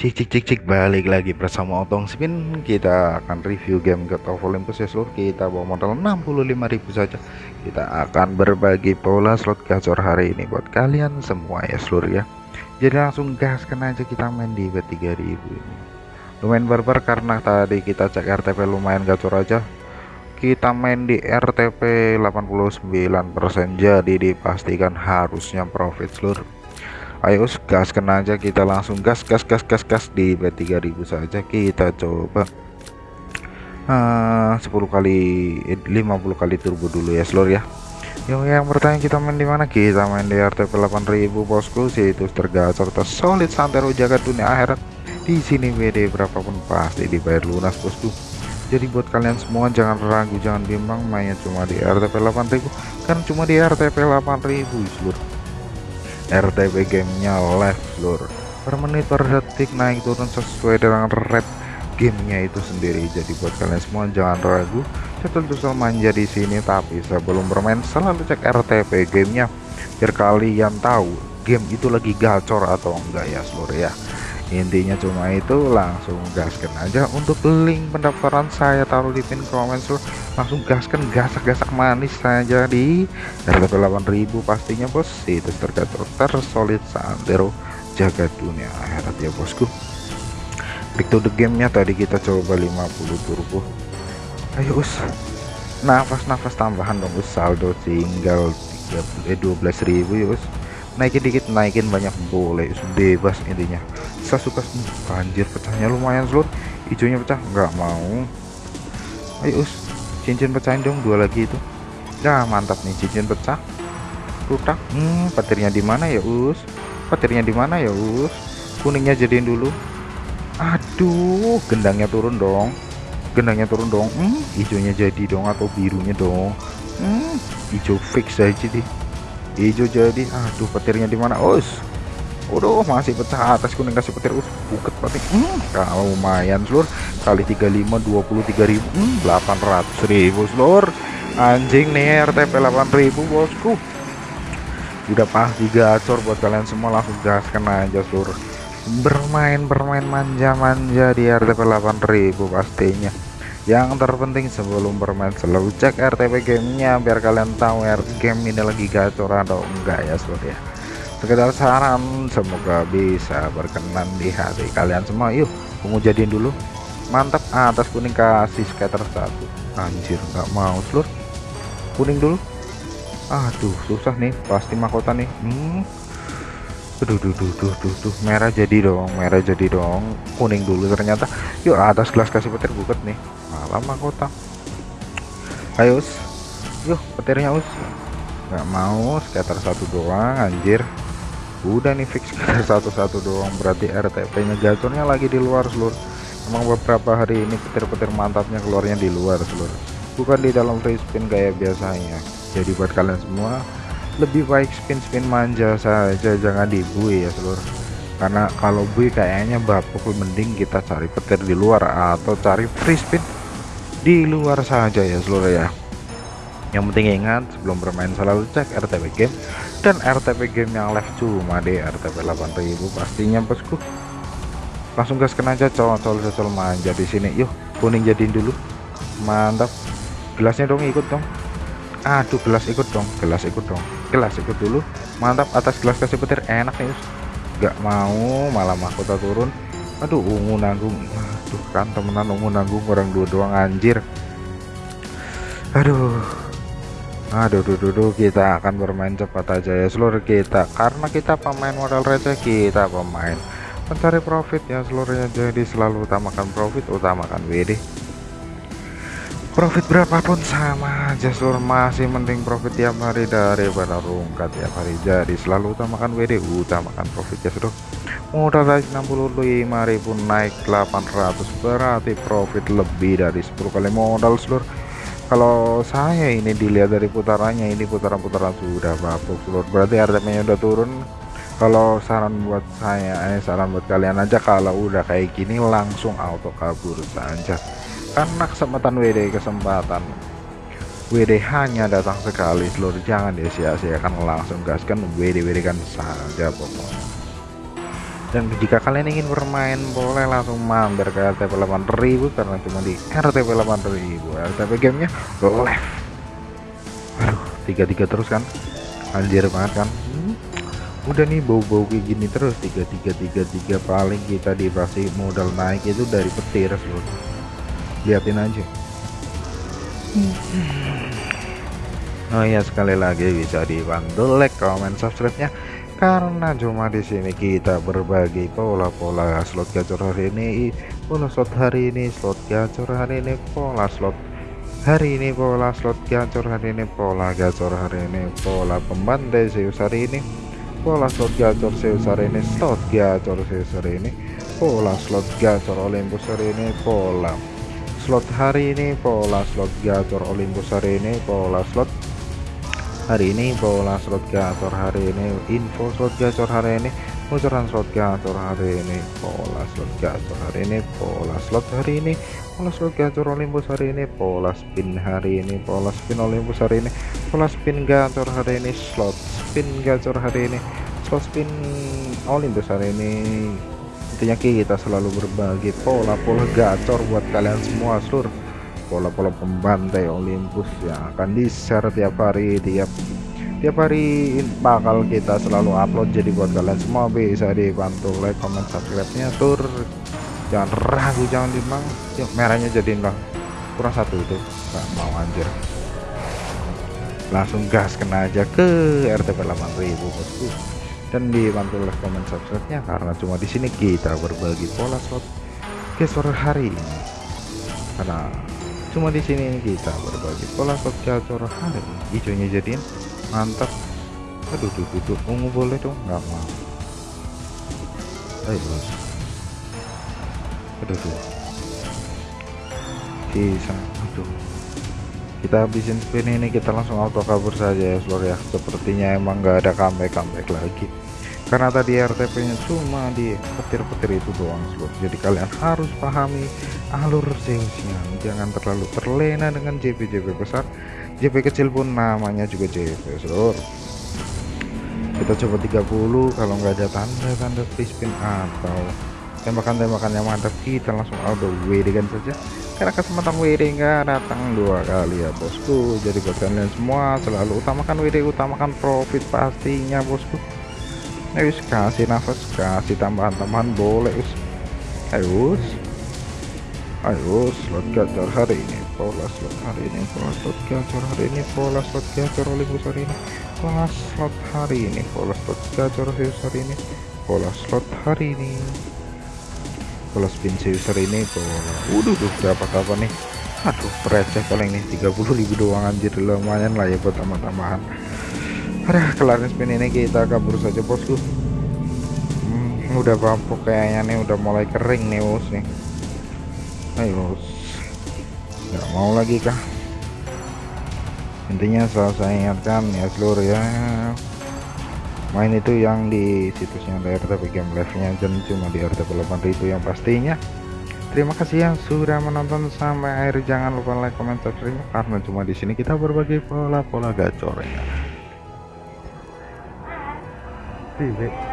Cik cik cik cik balik lagi bersama Otong Spin. Kita akan review game God of Olympus ya seluruh Kita bawa modal 65.000 saja. Kita akan berbagi pola slot gacor hari ini Buat kalian semua ya seluruh ya. Jadi langsung gaskan aja kita main di bet 3000 ini. Lumayan barbar karena tadi kita cek RTP lumayan gacor aja. Kita main di RTP 89% Jadi dipastikan harusnya profit seluruh ayo gaskan aja kita langsung gas gas gas gas gas di B3000 saja kita coba. Uh, 10 kali eh, 50 kali turbo dulu ya seluruh ya. Yang yang bertanya kita main di mana? Kita main di RTP 8000 bosku. Itu tergacor solid santero jaga dunia akhirat. Di sini WD berapapun pasti dibayar lunas bosku. Jadi buat kalian semua jangan ragu jangan bimbang mainnya cuma di RTP 8000 kan cuma di RTP 8000 seluruh RTP gamenya live lur. Per menit per detik naik turun sesuai dengan red gamenya itu sendiri. Jadi buat kalian semua jangan ragu. Cetul manja di sini tapi sebelum bermain selalu cek RTP gamenya biar kalian tahu game itu lagi gacor atau enggak ya seluruh ya. Intinya cuma itu langsung gaskan aja. Untuk link pendaftaran saya taruh di pin komen langsung gaskan gasak-gasak manis saja di harga 8000 pastinya bos. Itu tergatur tersolid sandero jaga dunia akhirat ya bosku. Back to the gamenya tadi kita coba 50 turbo ayo us. Nafas-nafas tambahan dong us. Saldo tinggal 13 eh, 12.000 ya us. Naikin dikit naikin banyak boleh bebas intinya. Saya suka banjir pecahnya lumayan seluruh hijaunya pecah nggak mau. Ayo us cincin pecahin dong dua lagi itu. Nah mantap nih cincin pecah. Rutak. Hmm petirnya di mana ya us? Petirnya di mana ya us? Kuningnya jadiin dulu. Aduh gendangnya turun dong. Gendangnya turun dong. Hmm hijaunya jadi dong atau birunya dong? Hmm hijau fix aja deh. Hijau jadi. Aduh petirnya di mana us Udah masih pecah atas kuning kasih petir. Us buket berarti. Hmm, kalau lumayan seluruh kali 35 23 ribu. Hmm, 800 ribu seluruh anjing nih RTP 8000 bosku. Udah pasti gacor buat kalian semua langsung gaskan aja seluruh bermain bermain manja-manja di RTP 8000 pastinya. Yang terpenting sebelum bermain selalu cek RTP gamenya biar kalian tahu game ini lagi gacor atau enggak ya seluruh ya sekedar saran semoga bisa berkenan di hati kalian semua. Yuk kamu jadiin dulu. Mantap atas kuning kasih scatter satu. Anjir nggak mau seluruh kuning dulu. Aduh susah nih pasti mahkota nih. Hmm. Duh, duh, duh, duh, merah jadi dong, merah jadi dong, kuning dulu ternyata. Yuk atas gelas kasih petir buket nih. Malam mahkota. Ayo yuk petirnya us. Nggak mau scatter satu doang anjir udah nih fix. Satu-satu doang. Berarti RTP nya gacornya lagi di luar seluruh emang beberapa hari ini petir-petir mantapnya keluarnya di luar seluruh bukan di dalam free spin kayak biasanya. Jadi buat kalian semua lebih baik spin-spin manja saja jangan dibui ya seluruh karena kalau bui kayaknya bapuk mending kita cari petir di luar atau cari free spin di luar saja ya seluruh ya yang penting ingat sebelum bermain selalu cek RTP game. Dan RTP game yang live cuma di RTP 8000 pastinya bosku. Langsung gaskan aja cocol cocol manja di sini. Yuk kuning jadiin dulu. Mantap. Gelasnya dong ikut dong. Aduh gelas ikut dong gelas ikut dong. Gelas ikut dulu. Mantap atas gelas kasih petir. Enak nih nggak mau malah mahkota turun. Aduh ungu nanggung. Aduh kan temenan ungu nanggung orang dua doang anjir. Aduh aduh duh, duh, duh, kita akan bermain cepat aja ya seluruh kita. Karena kita pemain modal receh kita pemain mencari profit ya seluruhnya. Jadi selalu utamakan profit utamakan WD profit berapapun sama aja seluruh masih mending profit tiap hari daripada rungkat tiap hari. Jadi selalu utamakan WD utamakan profit ya seluruh. Modal dari 65.000 naik 800 berarti profit lebih dari 10 kali modal seluruh kalau saya ini dilihat dari putarannya ini putaran-putaran sudah bapuk seluruh berarti harganya udah turun. Kalau saran buat saya eh saran buat kalian aja kalau udah kayak gini langsung auto kabur saja. Karena kesempatan WD kesempatan WD hanya datang sekali seluruh jangan disia-siakan langsung gaskan WD WD kan saja pokoknya dan jika kalian ingin bermain boleh langsung mampir ke RTP 8000 karena cuma di RTP 8000 RTP gamenya boleh aduh tiga-tiga terus kan? Anjir banget kan? Hmm, udah nih bau-bau kayak gini terus. Tiga tiga tiga tiga paling kita dikasih modal naik itu dari petir seluruh liatin aja. Oh iya sekali lagi bisa dibantu like, comment, subscribe-nya karena cuma di sini kita berbagi pola-pola slot gacor hari ini pola slot hari ini slot gacor hari ini pola slot hari ini pola slot gacor hari ini pola gacor hari ini pola pembantai Zeus hari ini pola slot gacor Zeus hari ini slot gacor Zeus hari ini pola slot gacor Olympus hari ini pola slot hari ini pola slot gacor Olympus hari ini pola slot hari ini pola slot gacor hari ini info slot gacor hari ini bocoran slot gacor hari ini pola slot gacor hari ini pola slot hari ini pola slot gacor Olympus hari ini pola spin hari ini pola spin Olympus hari ini pola spin gacor hari ini slot spin gacor hari ini slot spin Olympus hari ini intinya kita selalu berbagi pola-pola gacor buat kalian semua seluruh pola-pola pembantai Olympus yang akan di share tiap hari tiap tiap hari bakal kita selalu upload. Jadi buat kalian semua bisa dibantu like comment subscribe nya tur. Jangan ragu jangan dimang yuk merahnya jadiin lah kurang satu itu. Nggak mau anjir. Langsung gas kena aja ke RTP 8000 bosku. Dan dibantu like comment subscribe nya karena cuma di sini kita berbagi pola slot sore hari ini. Karena cuma di sini kita berbagi pola slot gacor hari. Hijaunya jadiin mantap. Aduh tuh tuh ungu boleh dong. Nggak mau. Ayo bos aduh tuh bisa. Aduh. Kita habisin spin ini kita langsung auto kabur saja ya seluruh ya. Sepertinya emang nggak ada comeback comeback lagi. Karena tadi RTP nya cuma di petir-petir itu doang slot jadi kalian harus pahami alur Zeusnya jangan terlalu terlena dengan JP-JP besar. JP kecil pun namanya juga JP seluruh kita coba 30 kalau nggak ada tanda-tanda free spin atau tembakan-tembakan yang mantap kita langsung auto WD kan saja. Karena kesempatan WD nggak datang dua kali ya bosku. Jadi buat kalian semua selalu utamakan WD utamakan profit pastinya bosku. Ayo kasih nafas kasih tambahan-tambahan boleh us ayo ayo slot gacor hari ini pola slot hari ini pola slot gacor hari ini pola slot gacor Olympus hari ini pola slot hari ini pola slot gacor Zeus hari ini pola slot hari ini pola spin Zeus ini pola udah tuh berapa kapan nih aduh receh paling nih 30.000 doang anjir lumayan lah ya buat tambah-tambahan Aduh, kelarin spin ini kita kabur saja bosku. Hmm, udah bapuk kayaknya nih, udah mulai kering nih bos nih. Ayo, nggak mau lagi kah? Intinya selalu saya ingatkan ya seluruh ya. Main itu yang di situsnya RTP Game Live nya dan cuma di RTP 8 itu yang pastinya. Terima kasih yang sudah menonton sampai akhir. Jangan lupa like comment subscribe karena cuma di sini kita berbagi pola-pola gacornya 对对。